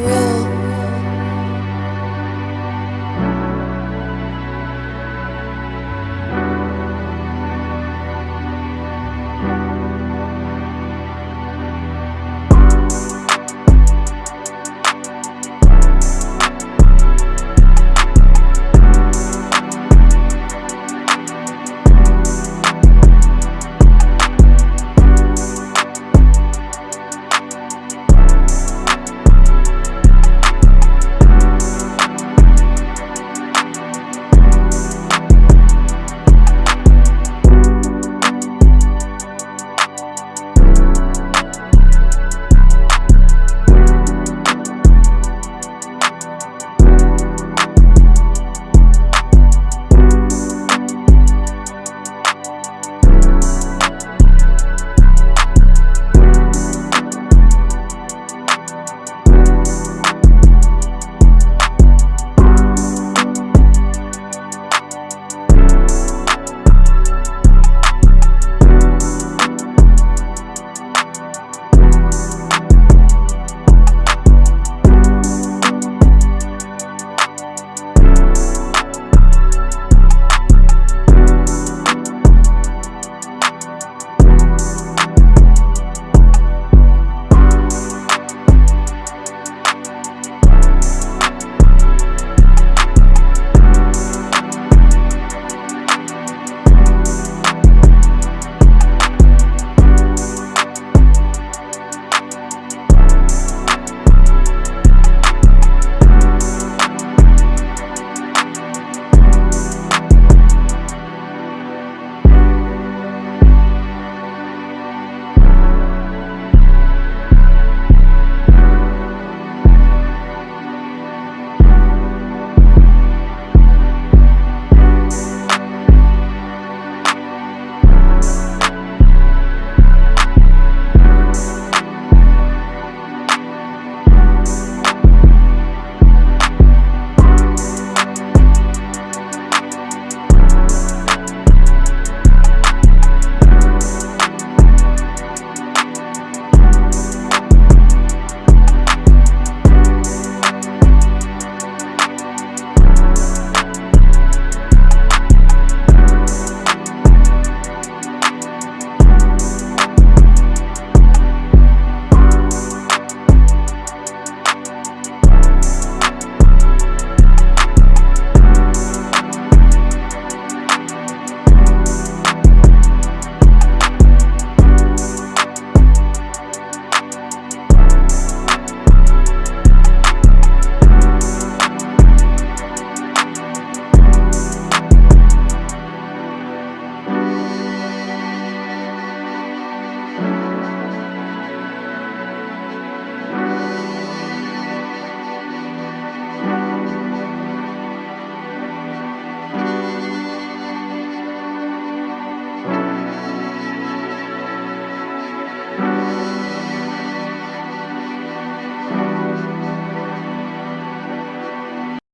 for.